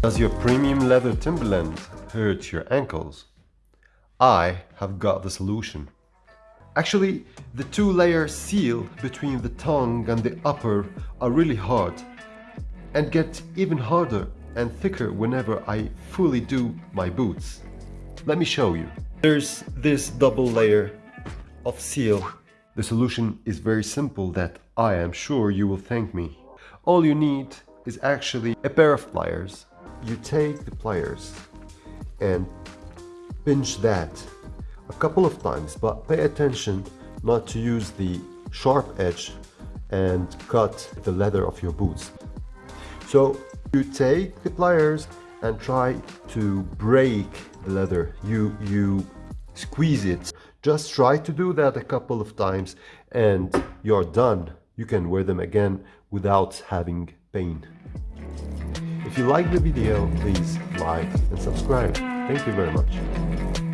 Does your premium leather Timberland hurt your ankles? I have got the solution. Actually, the two-layer seal between the tongue and the upper are really hard and get even harder and thicker whenever I fully do my boots. Let me show you. There's this double layer of seal. The solution is very simple that I am sure you will thank me. All you need is actually a pair of pliers. You take the pliers and pinch that a couple of times, but pay attention not to use the sharp edge and cut the leather of your boots. So you take the pliers and try to break the leather. You, you squeeze it. Just try to do that a couple of times and you're done. You can wear them again without having pain. If you like the video, please like and subscribe. Thank you very much.